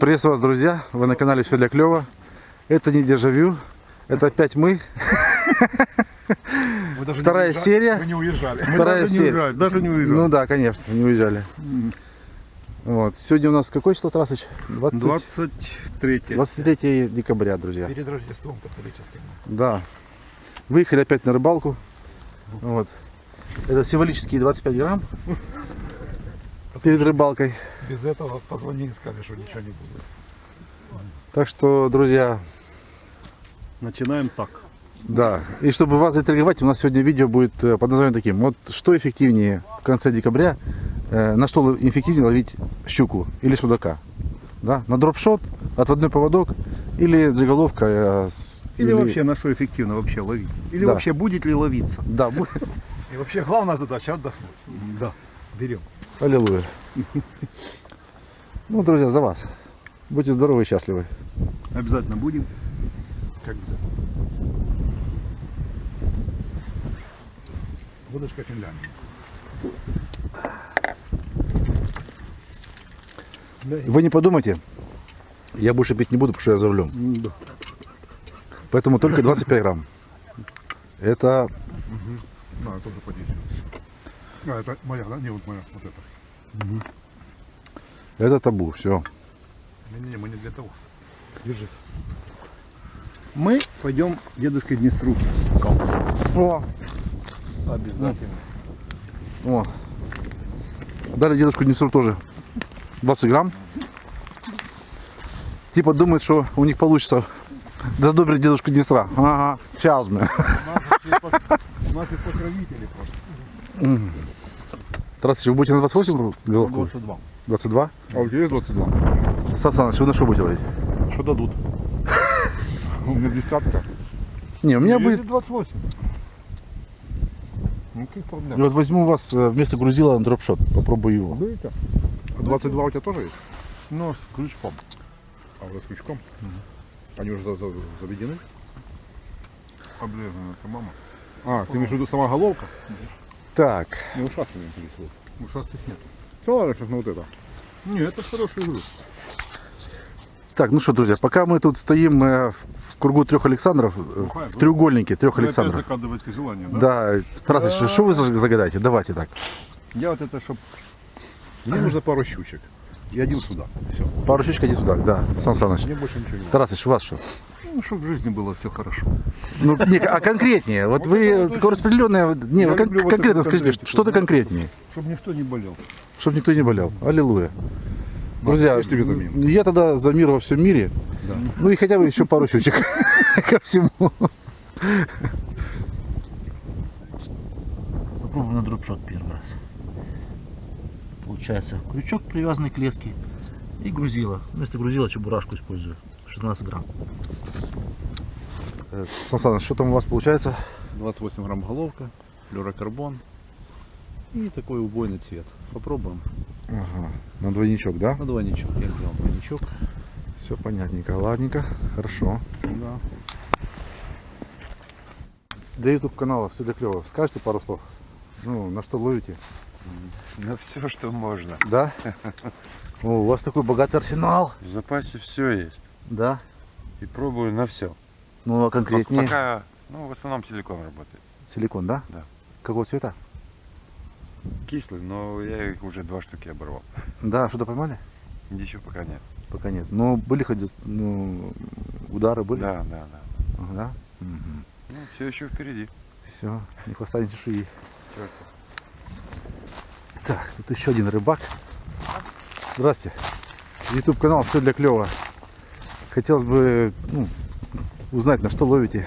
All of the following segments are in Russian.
Приветствую вас, друзья. Вы на канале Все для клёва. Это не дежавю. Это опять мы. Вы даже не Вторая серия. Вы не уезжали. Вторая даже серия. Не уезжали, даже не уезжали. Ну да, конечно, не уезжали. Вот. Сегодня у нас какое число, Тарасыч? 20 23 23 декабря, друзья. Перед Рождеством католическим. Да. Выехали опять на рыбалку. Вот. Это символические 25 грамм перед рыбалкой. Без этого позвонили, сказали, что ничего не будет. Так что, друзья, Начинаем так. да. И чтобы вас заинтриговать, у нас сегодня видео будет э, под названием таким. Вот что эффективнее в конце декабря, э, на что эффективнее ловить щуку или судака? Да? На дропшот, отводной поводок или джиголовка? э, с- Или, вообще на что эффективно вообще ловить? Или Да. вообще будет ли ловиться? Да, будет. И вообще главная задача отдохнуть. Да. Берем. Аллилуйя. Ну, друзья, за вас. Будьте здоровы и счастливы. Обязательно будем. Как обязательно. Водочка Финляндии. Вы не подумайте, я больше пить не буду, потому что я за рулем. Да. Поэтому только 25 грамм. Это Да, я тоже подействую. А, это моя, да? Не, вот моя, вот это. Это табу, все. Не-не-не, мы не для того. Держи. Мы пойдем к дедушке Днестру. О, Обязательно. о. Дали дедушку Днестру тоже 20 грамм. Типа думает, что у них получится задобрить дедушку Днестра. Ага, сейчас мы. У нас есть покровители просто. Здравствуйте, вы будете на 28 головку? 22. 22? А у тебя есть 22? Сан Саныч, вы на что будете ловить? Что дадут? У меня десятка. Не, у меня будет... 28. Ну, каких И проблем? вот возьму вас э, вместо грузила на дропшот. Попробую его. Будете? А 22 у тебя тоже есть? Ну, с крючком. А уже с крючком? Они уже за- за- заведены? Облезаны, это мама. А, ты имеешь в виду сама головка? Так, Не ушастый интересует. Ушастых нет. Да ладно, сейчас на вот это. Не, это хороший груз. так, ну что, друзья, пока мы тут стоим э, в кругу трех Александров, э, Бухает, в да? треугольнике трех Александров. закадываете желание, да? Да, Тарасыч, что вы за- загадаете? Давайте так. Я вот это, чтоб... Мне нужно пару щучек. И один сюда. Все. Пару щучек, иди сюда, да, Сан Саныч. Мне больше ничего не надо. Тарасыч, у вас что? Ну, чтобы в жизни было все хорошо. Ну, не, а конкретнее, вот Вот вы такое распределенное, не, вы кон- конкретно скажите, что-то конкретнее, Чтобы никто не болел. чтобы никто не болел. Аллилуйя. Друзья, я тогда за мир во всем мире, Да. ну и хотя бы еще пару щучек ко всему. Попробуем на дропшот первый раз. Получается крючок привязанный к леске и грузило. Вместо грузила чебурашку использую. 16 грамм. Э, Сан Саныч, что там у вас получается? 28 грамм головка, флюрокарбон и такой убойный цвет. Попробуем. Ага, на двойничок, да? На двойничок. Я сделал двойничок. Все понятненько, ладненько, хорошо. Да. Для YouTube канала все для клево. Скажите пару слов? Ну, на что ловите? На все, что можно. Да? О, у вас такой богатый арсенал. В запасе все есть. Да? И пробую на все. Ну, а конкретнее? Пока, ну, в основном силикон работает. Силикон, да? Да. Какого цвета? Кислый, но я их уже два штуки оборвал. Да, что-то поймали? Еще пока нет. Пока нет. Но были хоть ну, удары были? Да, да, да. Ага, Да? Угу. Ну, все еще впереди. Все, не хвоста, чешуи. Чёрт. Так, тут еще один рыбак. Здрасте. YouTube канал все для клева. Хотелось бы ну, узнать, на что ловите.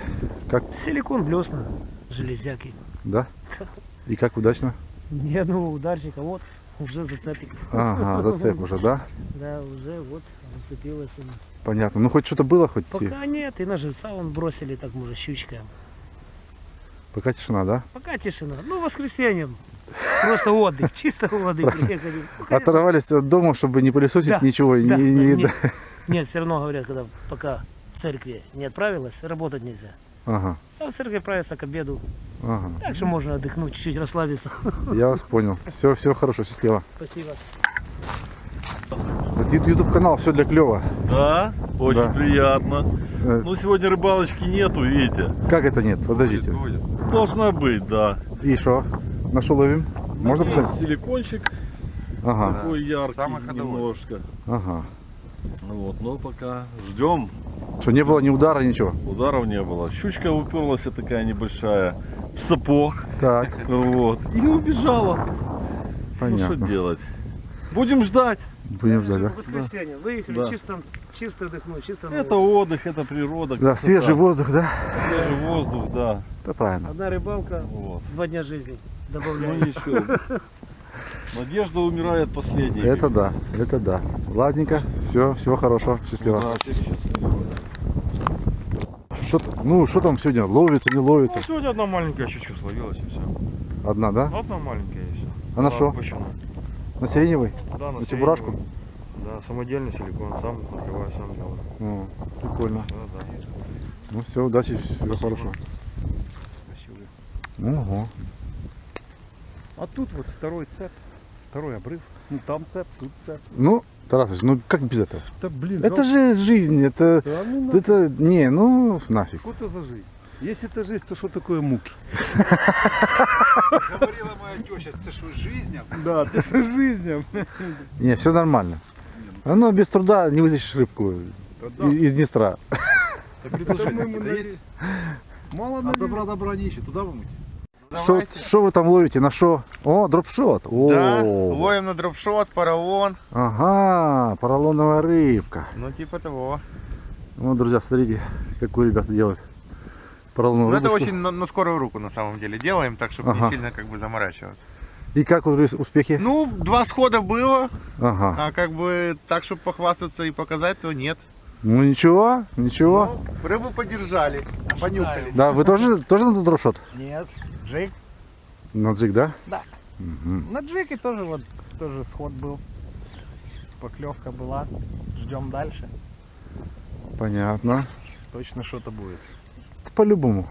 Как, Силикон, блесна, железяки. да? И как удачно? Ни одного ударчика. Вот, уже зацепик. Ага, зацеп уже, да? Да, уже вот зацепилась она. Понятно. Ну хоть что-то было, хоть Пока нет, и на живца вон бросили так, может, щучка. пока тишина, да? Пока тишина. Ну, воскресеньем. Просто отдых, чисто отдых. Ну. Оторвались от дома, чтобы не пылесосить Да, ничего. Да, не, не- нет, нет, все равно говорят, когда пока в церкви не отправилась, работать нельзя. Ага, А в церковь отправиться к обеду. ага. Так что можно отдохнуть, чуть-чуть расслабиться. Я вас понял. Все, все хорошо, счастливо. Спасибо. YouTube канал все для клева. Да, очень Да. приятно. Э, Ну, сегодня рыбалочки нету, видите. Как это нет? Подождите. Должна быть, да. И что? На что ловим? Можно посмотреть? Силикончик Ага, такой яркий Самый ходовой. немножко. ага. Вот, но пока ждем. Что, не было ни удара, ничего? Ударов не было. Щучка уперлась такая небольшая в сапог. Так, Вот. И убежала. Ну что понятно. делать? Будем ждать. Будем ждать, да? В воскресенье. Выехали Да. чисто, чисто отдохнуть, чисто Это отдых, это природа. Да, красота. свежий воздух, да? Свежий воздух, да. Да, правильно. Одна рыбалка, Вот. два дня жизни. Ну Добавляем. ничего. Надежда умирает последней. Это да, это да. Ладненько, все, всего хорошего, счастливо. Удачи, счастливо. Что, ну, что там сегодня, ловится, не ловится? Ну, сегодня одна маленькая щучка словилась и все. Одна, да? Одна маленькая и все. А на что? На сиреневой? Да, на, На чебурашку? Да, самодельный силикон, сам открываю, сам делаю. О, прикольно. Да, да. Ну все, удачи, всего хорошего. Ого. А тут вот второй цеп, второй обрыв. Ну там цеп, тут цеп. Ну, Тарасович, ну как без этого? Да блин, Это же жизнь, это, Да, ну это, не, ну нафиг. что это за жизнь? Если это жизнь, то что такое муки? Говорила моя теща, це що жизнь? Да, это же жизнь. Не, все нормально. Оно без труда не вытащишь рыбку из Днестра. Мало А добра добра не ищет, туда вымыть. Что, вы там ловите? На что? О, дропшот. О, Да, ловим на дропшот, поролон, Ага, поролоновая рыбка. ну типа того. Ну, друзья, смотрите, какую ребята делают. Поролоновую Ну это очень на, на скорую руку на самом деле делаем, так чтобы Ага. не сильно как бы заморачиваться. И как успехи? Ну, два схода было, Ага. а как бы так, чтобы похвастаться и показать, то нет. Ну ничего, ничего. Ну, рыбу подержали, понюхали. Да, вы тоже, тоже на дропшот? Нет, джиг. На джиг, да? Да. Мгм. На джиге тоже вот тоже сход был. Поклевка была. Ждем дальше. Понятно. Точно что-то будет. По-любому.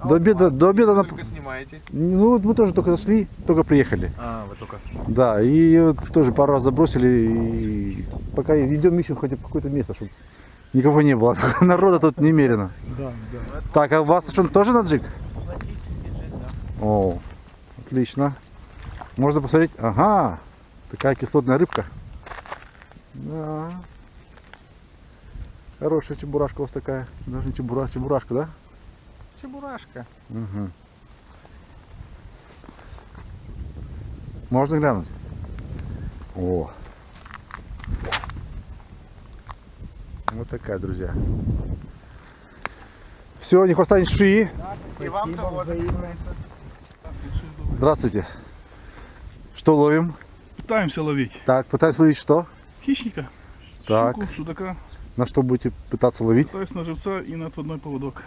А До обеда, до обеда на... Только снимаете. Ну вот мы тоже только зашли, только приехали. А, вы только. Да, и вот тоже пару раз забросили, и пока идем ищем хотя бы какое-то место, чтобы никого не было. Народа тут немерено. Да, да. Так, а у вас что, тоже на джиг? О, отлично. Можно посмотреть. Ага, такая кислотная рыбка. Да. Хорошая чебурашка у вас такая. Даже не чебура, чебурашка, да? Чебурашка. Угу. Можно глянуть? О. Вот такая, друзья. Все, не шеи. Спасибо взаимно. Здравствуйте. Что ловим? Пытаемся ловить Так, пытаюсь ловить что? хищника, Так. щуку, судака, На что будете пытаться ловить? пытаюсь на живца и на отводной поводок.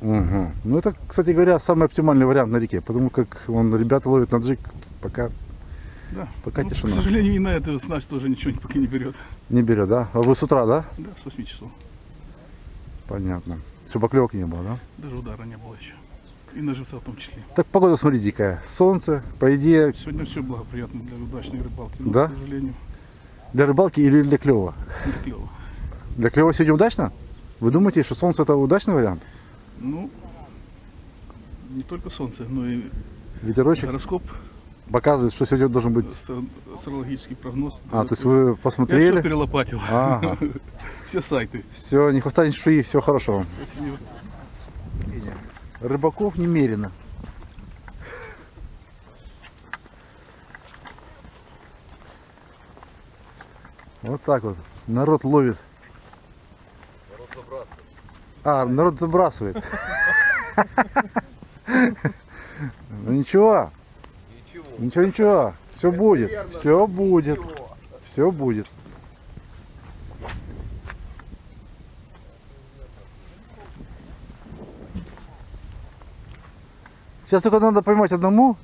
Угу. Ну это, кстати говоря, самый оптимальный вариант на реке, потому как он ребята ловят на джиг, пока Да. Пока Ну, тишина. К сожалению, и на это снасть тоже ничего пока не берет. не берет, да? А вы с утра, да? Да, с 8 часов. Понятно. Чтобы поклевки не было, да? Даже удара не было еще. И на живца в том числе. Так погода, смотрите, какая. Солнце, по идее, Сегодня все благоприятно для удачной рыбалки. Но, Да? К сожалению, для рыбалки или для клева? не клево. Для клева сегодня удачно? Вы думаете, что солнце это удачный вариант? Ну, не только солнце, но и Ветерочек гороскоп, показывает, что сегодня должен быть... астро- астрологический прогноз. А, то есть вы Я все посмотрели? перелопатил. Ага. Все сайты. Все, не хвоста, ни шеи, всего хорошего. Спасибо. Рыбаков немерено. Вот так вот. Народ ловит. А, народ забрасывает. Ну ничего. Ничего, ничего. Все будет. Все будет. Все будет. Сейчас только надо поймать одному.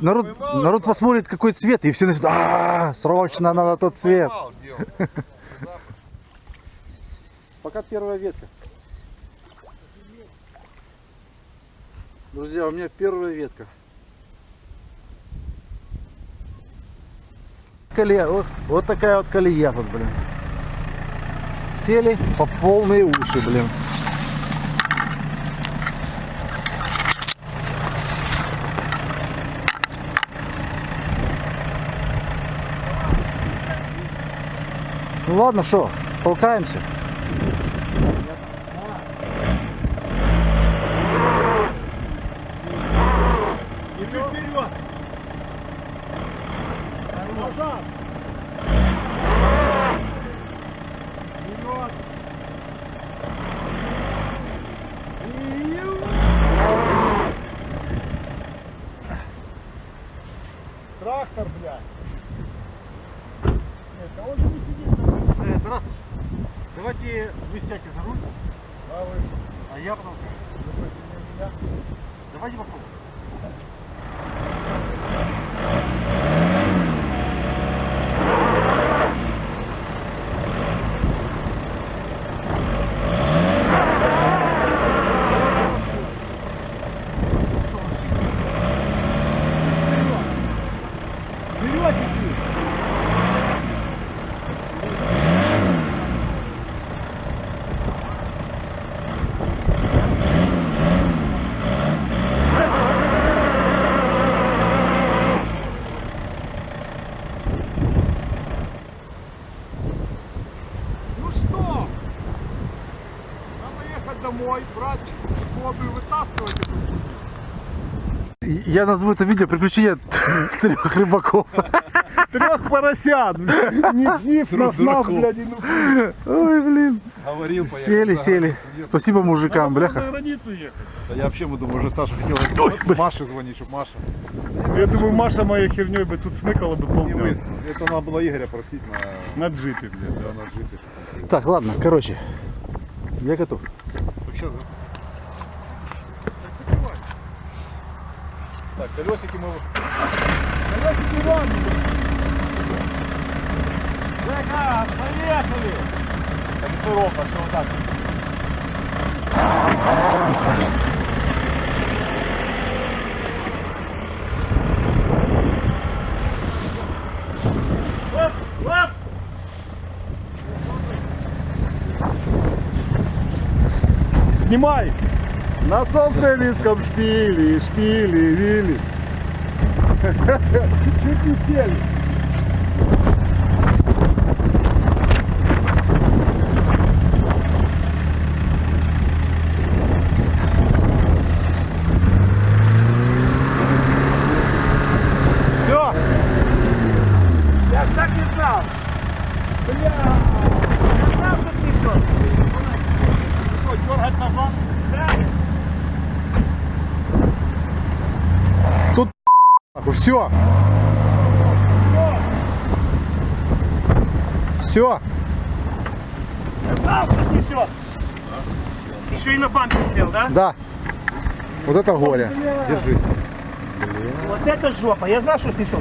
Народ, народ посмотрит, какой цвет, и все начнут, а, срочно надо тот цвет. Пока первая ветка. Друзья, у меня первая ветка. колея, вот, вот такая вот колея тут, блин. Сели по полные уши, блин. Ну ладно, что, толкаемся. Трактор, блядь. Нет, а он же не сидит. Э, Тарасыч, давайте вы сядьте за руль. А, вы? а я потом... Вы против меня? Давайте попробуем. Вперед чуть-чуть. Ну что? Надо ехать домой, брать воду и вытаскивать эту Я назову это видео приключения трех рыбаков. трех поросят. Ниф, ниф, наф, наф, блядь, ну. Ой, блин. Говорил, Сели, сели. Спасибо мужикам, бляха. границу ехать. Да я вообще думаю, уже Саша хотел Маше звонить, чтобы Маша. Я думаю, Маша моей херней бы тут смыкала бы полдня. мы. Это надо было Игоря просить на, На джипе, блядь. да, на джипе. Так, ладно, короче. Я готов. Вообще, да? Так, колесики мы... Колесики вон. Жека, поехали. Все ровно, все вот так. Снимай. На собственническом шпиле, шпиле, вили. Чуть не сели. Все. Я ж так не знал. Бля, я знал, что снесет. Что, дергать назад? Все. Все. Знал, что снесет. Еще и на бампер сел, да? Да. Вот это горе. Держи. Вот это жопа. Я знал, что снесет.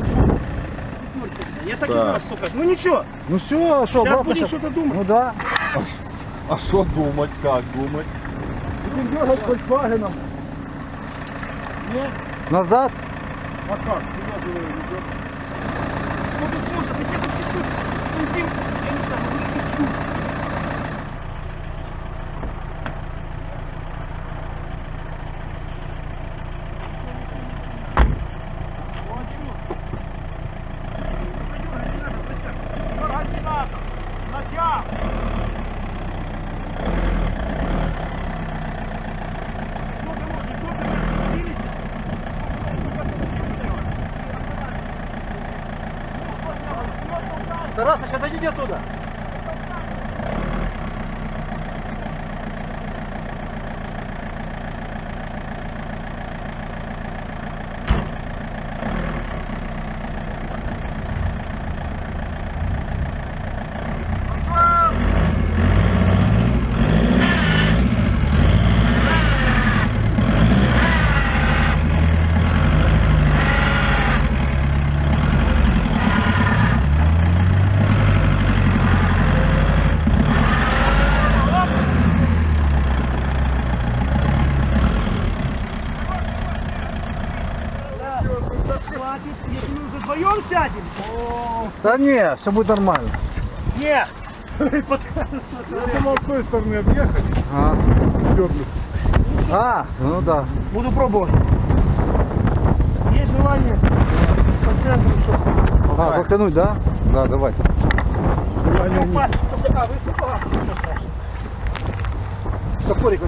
Я так и знал, сука. Ну ничего, Ну все, что, сейчас будем щас? что-то думать. Ну да. А что думать, как думать? Будем дергать Volkswagen. Назад. А как? Что ты слушай, хотя бы чуть-чуть. Сантим, я не знаю, ну чуть-чуть. Тарасыч, отойди оттуда. Да не, все будет нормально. Нет! Я думал с той стороны объехать. А, а ну да. Буду пробовать. Есть желание по центру, чтобы А, толкануть, да? Да, не высоко. Ничего страшного. Топорик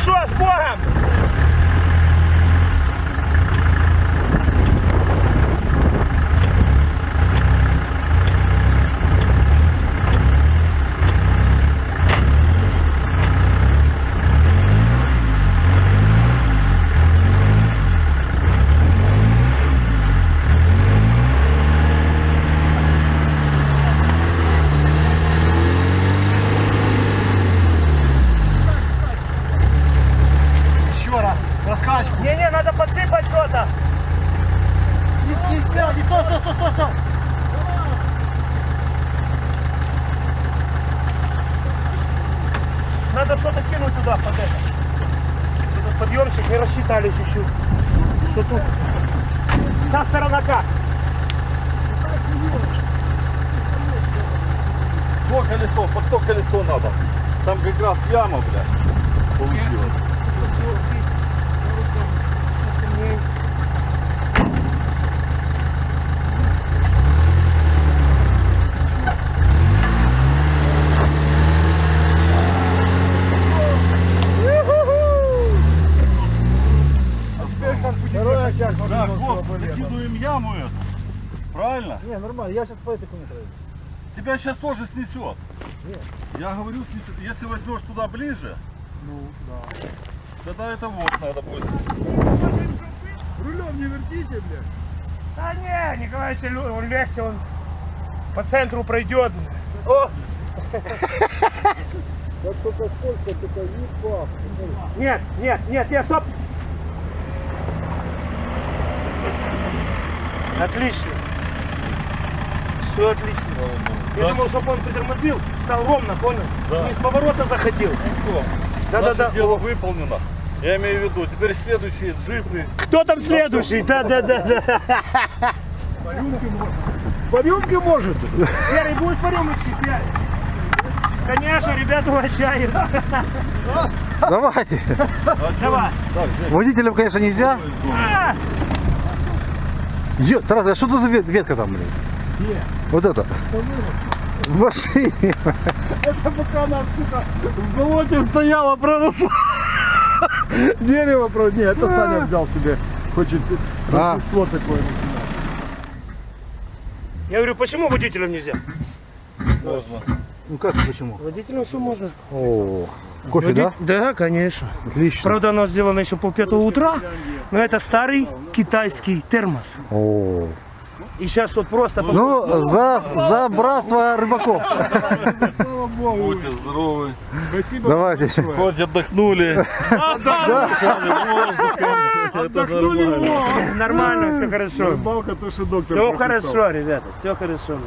возьмите. Ну что, с Богом! Еще раз. Раскачку. Не-не, надо подсыпать что-то. Не, не, стой, не, стой, стой, стой, стой, стой. Надо что-то кинуть туда под это. Этот подъемчик не рассчитались еще. Что тут? Та сторона как? То колесо, под то колесо надо. Там как раз яма, блядь, получилась. Да, вот, закидываем яму эту. Правильно? Не, нормально, я сейчас по этой хуйне пройду. Тебя сейчас тоже снесет. Я говорю, снесет. Если возьмешь туда ближе, Ну, да. тогда это вот надо будет. Рулем не вертите, блядь. Да не, Николаевич, лю- он легче, он по центру пройдет. О! Нет, нет, нет, нет, стоп! Отлично. Все отлично. Я думал, чтобы он притормозил, стал ровно, понял? Не с поворота заходил. Да-да-да. Дело выполнено. Я имею в виду, теперь следующие джипы. Кто там следующий? Да-да-да. По рюмке может. Серый, будешь по рюмочке пять? Конечно, ребята угощают. Давайте. Давай. Водителям, конечно, нельзя. А, Ё, Тарас, а что это за вет- ветка там, блин? Вот это. В машине. Пока она, сука, в болоте стояла, проросла. Дерево, про... Не, это Саня взял себе. Хочет А. рождество такое. Я говорю, почему водителям нельзя? Можно. Ну как, почему? Водителям все можно. О, кофе, да? Да, конечно. Отлично. Правда, оно сделано еще полпятого утра, но это старый китайский термос. О. И сейчас вот просто... Ну, за, за братство рыбаков. Будьте здоровы. Спасибо. Давайте. Хоть отдохнули. Это нормально. Нормально, все хорошо. Рыбалка, то, что доктор Все прописал. хорошо, ребята, все хорошо.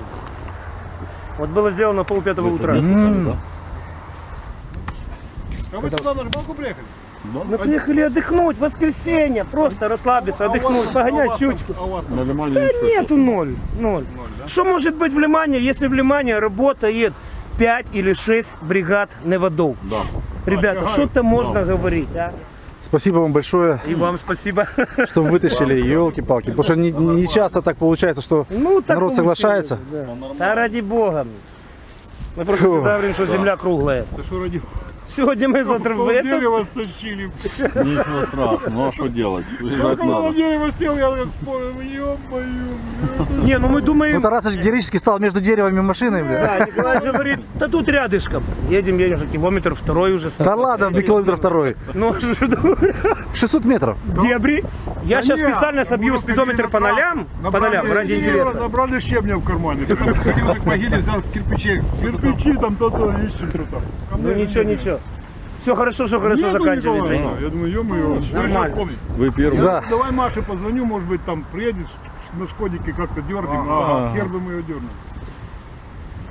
Вот было сделано полпятого утра. Да? А вы сюда на рыбалку приехали? Мы приехали отдохнуть, воскресенье, просто расслабиться, отдохнуть, погонять щучку. А у вас На Лимане Да нету ноль, ноль. Что может быть в Лимане, если в Лимане работает 5 или 6 бригад неводов? Да. Ребята, что-то можно говорить, а? Спасибо вам большое, И вам спасибо. что вытащили, елки-палки. Потому что не, не часто так получается, что Ну, так народ соглашается. Да. Да ради бога. Мы просто всегда говорим, что земля круглая. Ты что, ради Сегодня мы завтра... пол Это... дерева стащили. Ничего страшного. Ну а что делать? Около надо. дерева сел, я как вспомнил, ё-моё. Не, ну мы Ну, думаем... Тарасыч героически стал между деревом и машиной, бля. Да, Николай же говорит, да тут рядышком. Едем, едем же километр, второй уже. Да ладно, до километра второй. Ну, что думаю, 600 метров. дебри. Я сейчас специально собью спидометр по нолям, по нолям, ради интереса. Набрали щебня в кармане. Сходил к могиле, взял кирпичей. Кирпичи там, то-то, ищем. Ну ничего, ничего. Все хорошо, все хорошо Нету заканчивается. Николая? Я думаю, ё-моё, вспомнить? Вы первый. Да. Давай Маше позвоню, может быть, там приедет на Шкодике как-то дернем, а хер бы мы ее дернули.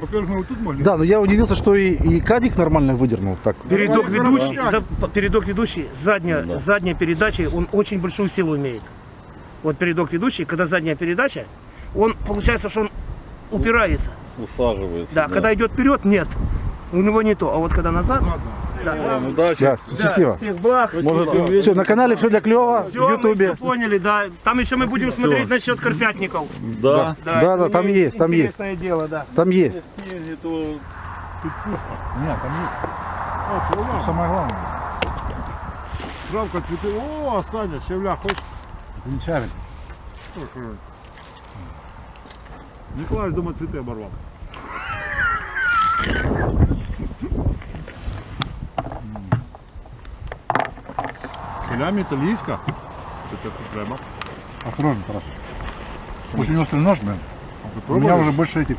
Во-первых, мы вот тут могли. Да, но я удивился, что и, и кадик нормально выдернул. Так. Передок Ну, ведущий, да. за- передок ведущий, задняя, задняя передача, он очень большую силу имеет. Вот передок ведущий, когда задняя передача, он получается, что он упирается. Усаживается. Да, когда идет вперед, нет. У него не то. А вот когда назад, да. Вам удачи. Да, счастливо. Всех благ. Все, на канале все для клева, в Все, мы Ютубе. все поняли, да. Там еще мы будем смотреть насчет карпятников. Да. Да, это да, там есть, там есть. Интересное дело, да. Там есть. Снеги, то Нет, там есть. Что самое главное. Травка, цветы. О, Саня, щавля, хочешь? Венчарик. Николай дома цветы оборвал. Филями итальянска. Это треба. Осторожно, Тарас. Очень острый нож, блин. У меня уже больше этих.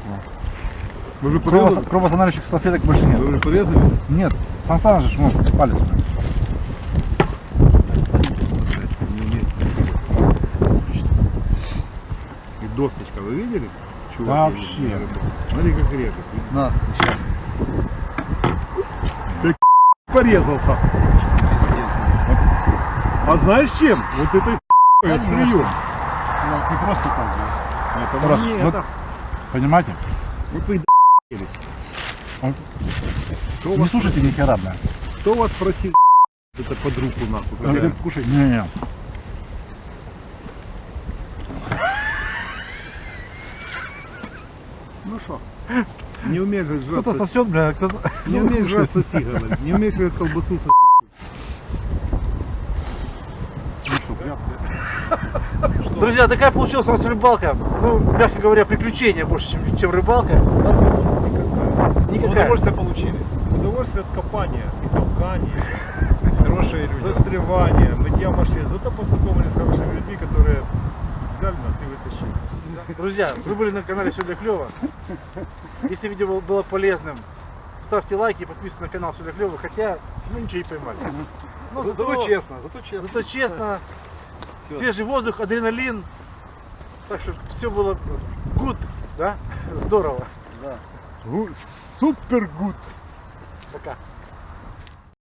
Вы же Крово, порезали? салфеток больше нет. Вы уже порезались? Нет. Сан Саныч же, ну, палец. блин. И досточка, вы видели? Вообще. Смотри, как режет. На, сейчас. Порезался. А знаешь чем? Вот этой острию. Не просто так. да. Это Тарас, мне вот, это- понимаете? Вот вы. Он- Кто Не вас, слушайте ни хера, блин. кто вас просил это под руку нахуй? Говорит, кушай. Не-не. Ну что? Не умеешь же Кто-то жрать, сосет, бля, кто-то... не умеешь жрать соси, говорит. Не умеешь жрать колбасу соси. Друзья, такая получилась у нас рыбалка. Ну, мягко говоря, приключение больше, чем, чем рыбалка. Никакая. Удовольствие получили. Удовольствие от копания и толкания. Хорошие люди. Застревания, мытья машин. Зато познакомились с хорошими людьми, которые взяли нас и вытащили. Друзья, вы были на канале Все для клёва. Если видео было- полезным, ставьте лайки и подписывайтесь на канал Все для клёва, хотя мы ничего не поймали. Ну, Зато- зато честно, зато честно. Зато честно, свежий воздух, адреналин. Так что все было good, да? Здорово. Супер гуд. Пока.